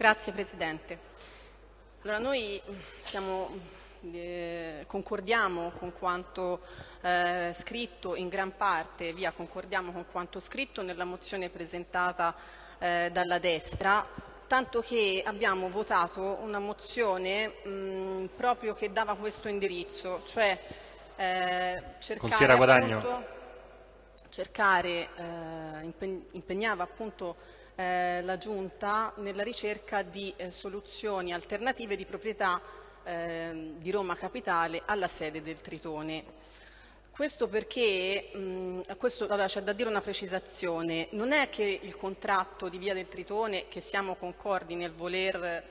Grazie Presidente. Allora, noi siamo, eh, concordiamo con quanto eh, scritto in gran parte, via concordiamo con quanto scritto nella mozione presentata eh, dalla destra, tanto che abbiamo votato una mozione mh, proprio che dava questo indirizzo, cioè eh, cercare, appunto, cercare eh, impegnava appunto eh, la Giunta nella ricerca di eh, soluzioni alternative di proprietà eh, di Roma Capitale alla sede del Tritone. Questo perché, mh, questo, allora, c'è da dire una precisazione, non è che il contratto di Via del Tritone, che siamo concordi nel voler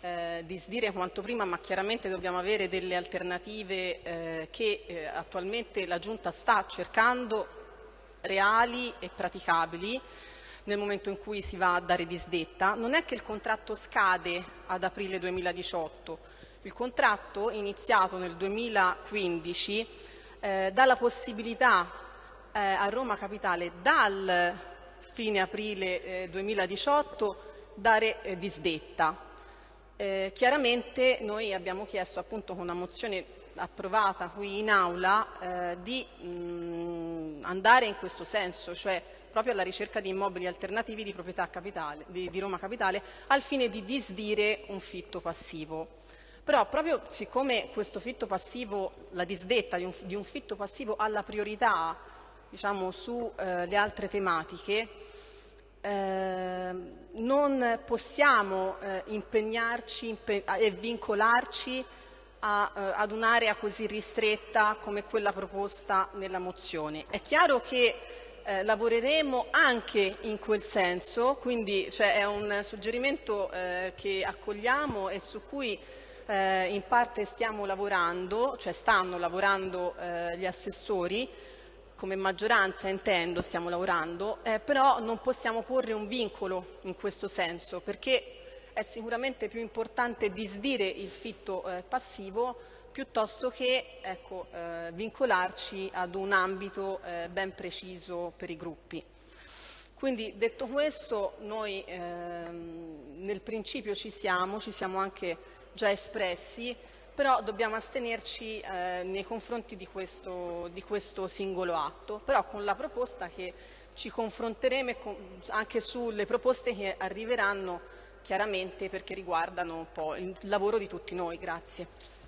eh, disdire quanto prima, ma chiaramente dobbiamo avere delle alternative eh, che eh, attualmente la Giunta sta cercando reali e praticabili, nel momento in cui si va a dare disdetta, non è che il contratto scade ad aprile 2018. Il contratto iniziato nel 2015 eh, dà la possibilità eh, a Roma Capitale dal fine aprile eh, 2018 dare eh, disdetta. Eh, chiaramente noi abbiamo chiesto appunto con una mozione approvata qui in aula eh, di mh, andare in questo senso, cioè proprio alla ricerca di immobili alternativi di proprietà capitale, di, di Roma Capitale al fine di disdire un fitto passivo. Però proprio siccome questo fitto passivo, la disdetta di un, di un fitto passivo ha la priorità diciamo, sulle eh, altre tematiche, eh, non possiamo eh, impegnarci impe e vincolarci a, eh, ad un'area così ristretta come quella proposta nella mozione. È chiaro che eh, lavoreremo anche in quel senso, quindi cioè, è un suggerimento eh, che accogliamo e su cui eh, in parte stiamo lavorando, cioè stanno lavorando eh, gli assessori, come maggioranza intendo stiamo lavorando, eh, però non possiamo porre un vincolo in questo senso perché è sicuramente più importante disdire il fitto eh, passivo piuttosto che ecco, eh, vincolarci ad un ambito eh, ben preciso per i gruppi. Quindi detto questo noi ehm, nel principio ci siamo, ci siamo anche già espressi, però dobbiamo astenerci eh, nei confronti di questo, di questo, singolo atto, però con la proposta che ci confronteremo anche sulle proposte che arriveranno chiaramente perché riguardano un po' il lavoro di tutti noi. Grazie.